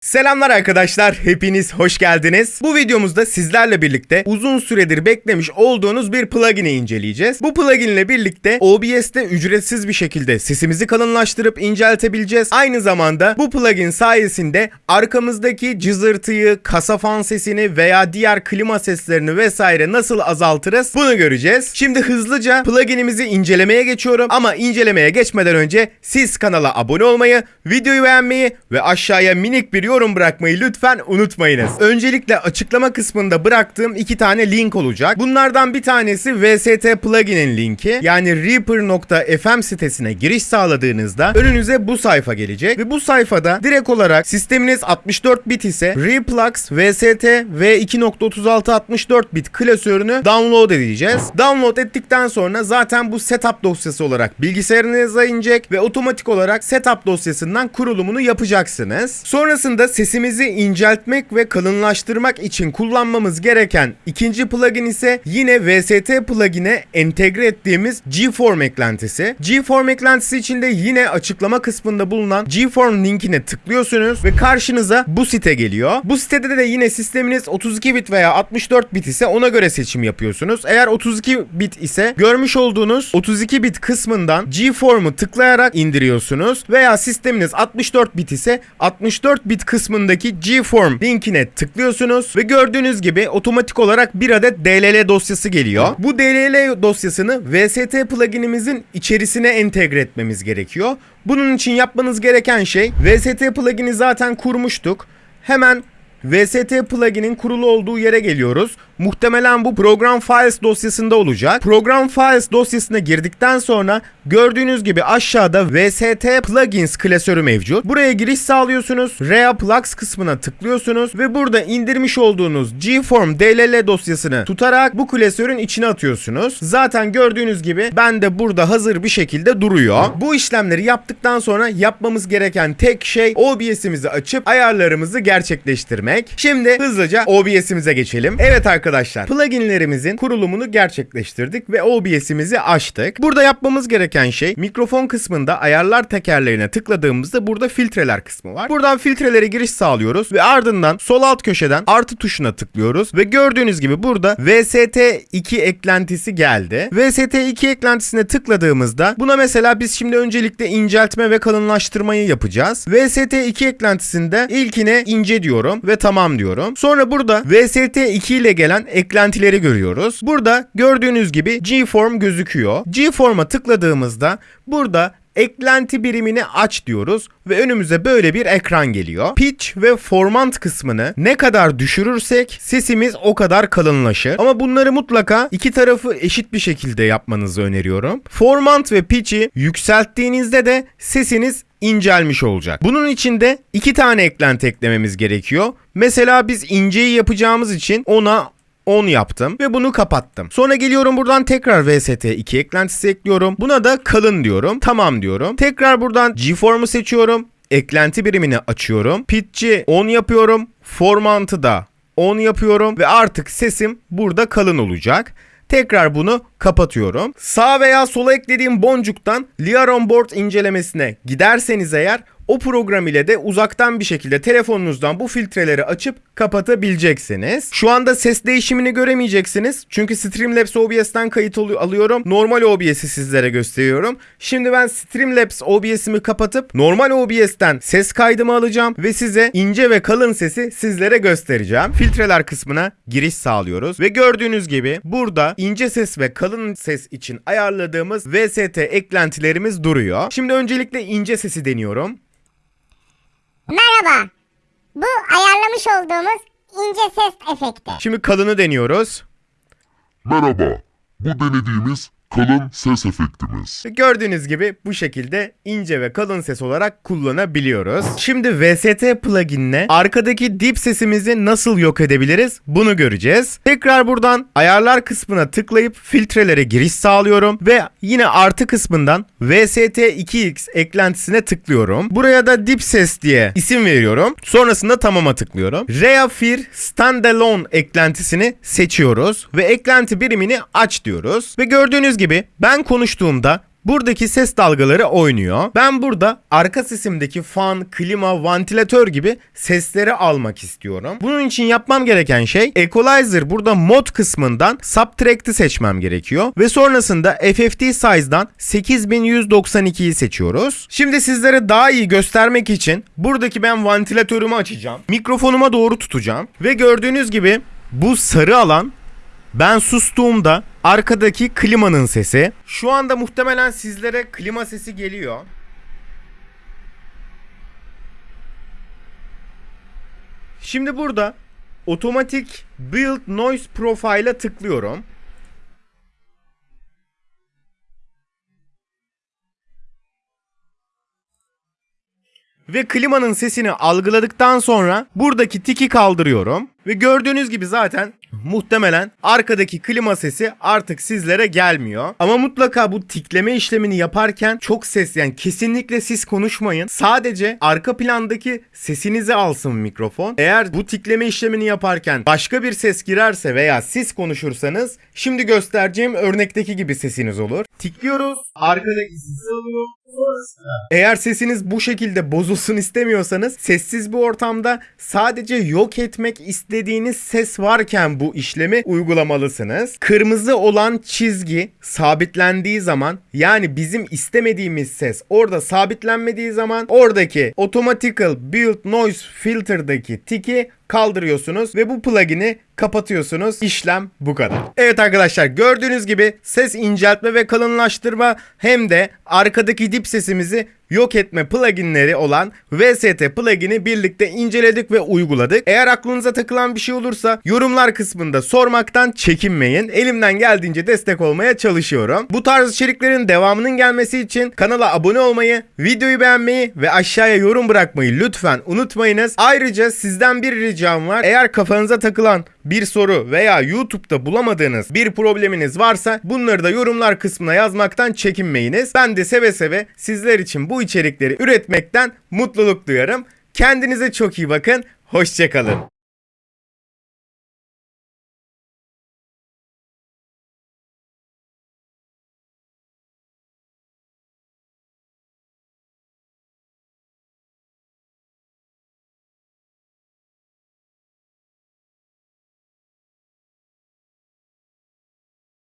Selamlar arkadaşlar, hepiniz hoş geldiniz. Bu videomuzda sizlerle birlikte uzun süredir beklemiş olduğunuz bir plugin'i inceleyeceğiz. Bu plugin ile birlikte OBS'te ücretsiz bir şekilde sesimizi kalınlaştırıp inceltebileceğiz. Aynı zamanda bu plugin sayesinde arkamızdaki cızırtıyı, kasa fan sesini veya diğer klima seslerini vesaire nasıl azaltırız bunu göreceğiz. Şimdi hızlıca pluginimizi incelemeye geçiyorum ama incelemeye geçmeden önce siz kanala abone olmayı, videoyu beğenmeyi ve aşağıya minik bir yorum bırakmayı lütfen unutmayınız. Öncelikle açıklama kısmında bıraktığım iki tane link olacak. Bunlardan bir tanesi VST plugin'in linki. Yani Reaper.fm sitesine giriş sağladığınızda önünüze bu sayfa gelecek ve bu sayfada direkt olarak sisteminiz 64 bit ise Replux VST V2.36 64 bit klasörünü download edeceğiz. Download ettikten sonra zaten bu setup dosyası olarak bilgisayarınıza inecek ve otomatik olarak setup dosyasından kurulumunu yapacaksınız. Sonrasında sesimizi inceltmek ve kalınlaştırmak için kullanmamız gereken ikinci plugin ise yine VST plugin'e entegre ettiğimiz Gform eklentisi. Gform eklentisi için de yine açıklama kısmında bulunan Gform linkine tıklıyorsunuz ve karşınıza bu site geliyor. Bu sitede de yine sisteminiz 32 bit veya 64 bit ise ona göre seçim yapıyorsunuz. Eğer 32 bit ise görmüş olduğunuz 32 bit kısmından Gform'u tıklayarak indiriyorsunuz veya sisteminiz 64 bit ise 64 bit kısmındaki Gform linkine tıklıyorsunuz ve gördüğünüz gibi otomatik olarak bir adet DLL dosyası geliyor. Bu DLL dosyasını VST pluginimizin içerisine entegre etmemiz gerekiyor. Bunun için yapmanız gereken şey VST plugini zaten kurmuştuk. Hemen VST plugin'in kurulu olduğu yere geliyoruz. Muhtemelen bu program files dosyasında olacak. Program files dosyasına girdikten sonra gördüğünüz gibi aşağıda VST plugins klasörü mevcut. Buraya giriş sağlıyorsunuz. Rea Plugs kısmına tıklıyorsunuz ve burada indirmiş olduğunuz Gform DLL dosyasını tutarak bu klasörün içine atıyorsunuz. Zaten gördüğünüz gibi ben de burada hazır bir şekilde duruyor. Bu işlemleri yaptıktan sonra yapmamız gereken tek şey OBS'imizi açıp ayarlarımızı gerçekleştirmek. Şimdi hızlıca OBS'imize geçelim. Evet arkadaşlar pluginlerimizin kurulumunu gerçekleştirdik ve OBS'imizi açtık. Burada yapmamız gereken şey mikrofon kısmında ayarlar tekerlerine tıkladığımızda burada filtreler kısmı var. Buradan filtrelere giriş sağlıyoruz ve ardından sol alt köşeden artı tuşuna tıklıyoruz ve gördüğünüz gibi burada VST2 eklentisi geldi. VST2 eklentisine tıkladığımızda buna mesela biz şimdi öncelikle inceltme ve kalınlaştırmayı yapacağız. VST2 eklentisinde ilkine ince diyorum ve tamam diyorum. Sonra burada VST2 ile gelen eklentileri görüyoruz. Burada gördüğünüz gibi Gform gözüküyor. Gform'a tıkladığımızda burada eklenti birimini aç diyoruz ve önümüze böyle bir ekran geliyor. Pitch ve formant kısmını ne kadar düşürürsek sesimiz o kadar kalınlaşır. Ama bunları mutlaka iki tarafı eşit bir şekilde yapmanızı öneriyorum. Formant ve pitch'i yükselttiğinizde de sesiniz incelmiş olacak. Bunun için de iki tane eklenti eklememiz gerekiyor. Mesela biz inceyi yapacağımız için ona 10 yaptım ve bunu kapattım. Sonra geliyorum buradan tekrar VST 2 eklentisi ekliyorum. Buna da kalın diyorum. Tamam diyorum. Tekrar buradan Gform'u seçiyorum. Eklenti birimini açıyorum. Pitch'i 10 yapıyorum. Formant'ı da 10 yapıyorum ve artık sesim burada kalın olacak. Tekrar bunu kapatıyorum. Sağ veya sola eklediğim boncuktan Lear On Board incelemesine giderseniz eğer o program ile de uzaktan bir şekilde telefonunuzdan bu filtreleri açıp kapatabileceksiniz. Şu anda ses değişimini göremeyeceksiniz. Çünkü Streamlabs OBS'ten kayıt alıyorum. Normal OBS'i sizlere gösteriyorum. Şimdi ben Streamlabs OBS'imi kapatıp normal OBS'ten ses kaydımı alacağım ve size ince ve kalın sesi sizlere göstereceğim. Filtreler kısmına giriş sağlıyoruz ve gördüğünüz gibi burada ince ses ve kalın ses için ayarladığımız VST eklentilerimiz duruyor. Şimdi öncelikle ince sesi deniyorum. Merhaba. Bu ayarlamış olduğumuz ince ses efekti. Şimdi kalını deniyoruz. Merhaba, bu denediğimiz kalın ses efektimiz. Gördüğünüz gibi bu şekilde ince ve kalın ses olarak kullanabiliyoruz. Şimdi VST plugin'le arkadaki dip sesimizi nasıl yok edebiliriz bunu göreceğiz. Tekrar buradan ayarlar kısmına tıklayıp filtrelere giriş sağlıyorum ve yine artı kısmından VST2X eklentisine tıklıyorum. Buraya da dip ses diye isim veriyorum. Sonrasında tamama tıklıyorum. Reafir Standalone eklentisini seçiyoruz ve eklenti birimini aç diyoruz. Ve gördüğünüz gibi ben konuştuğumda buradaki ses dalgaları oynuyor. Ben burada arka sesimdeki fan, klima, vantilatör gibi sesleri almak istiyorum. Bunun için yapmam gereken şey Equalizer burada mod kısmından Subtract'i seçmem gerekiyor. Ve sonrasında FFT Size'dan 8192'yi seçiyoruz. Şimdi sizlere daha iyi göstermek için buradaki ben vantilatörümü açacağım. Mikrofonuma doğru tutacağım. Ve gördüğünüz gibi bu sarı alan ben sustuğumda arkadaki klimanın sesi. Şu anda muhtemelen sizlere klima sesi geliyor. Şimdi burada otomatik build noise profile'a tıklıyorum. Ve klimanın sesini algıladıktan sonra buradaki tiki kaldırıyorum. Ve gördüğünüz gibi zaten muhtemelen arkadaki klima sesi artık sizlere gelmiyor. Ama mutlaka bu tikleme işlemini yaparken çok ses yani kesinlikle siz konuşmayın. Sadece arka plandaki sesinizi alsın mikrofon. Eğer bu tikleme işlemini yaparken başka bir ses girerse veya siz konuşursanız şimdi göstereceğim örnekteki gibi sesiniz olur. Tikliyoruz. Arkadaki sesi alıyor. Eğer sesiniz bu şekilde bozulsun istemiyorsanız sessiz bir ortamda sadece yok etmek istediğiniz ses varken bu işlemi uygulamalısınız. Kırmızı olan çizgi sabitlendiği zaman yani bizim istemediğimiz ses orada sabitlenmediği zaman oradaki Automatical Build Noise Filter'daki tiki kaldırıyorsunuz ve bu plugin'i kapatıyorsunuz. İşlem bu kadar. Evet arkadaşlar gördüğünüz gibi ses inceltme ve kalınlaştırma hem de arkadaki dip sesimizi yok etme pluginleri olan VST plugin'i birlikte inceledik ve uyguladık. Eğer aklınıza takılan bir şey olursa yorumlar kısmında sormaktan çekinmeyin. Elimden geldiğince destek olmaya çalışıyorum. Bu tarz içeriklerin devamının gelmesi için kanala abone olmayı, videoyu beğenmeyi ve aşağıya yorum bırakmayı lütfen unutmayınız. Ayrıca sizden bir ricam var. Eğer kafanıza takılan bir soru veya YouTube'da bulamadığınız bir probleminiz varsa bunları da yorumlar kısmına yazmaktan çekinmeyiniz. Ben de seve seve sizler için bu içerikleri üretmekten mutluluk duyarım. Kendinize çok iyi bakın. Hoşçakalın.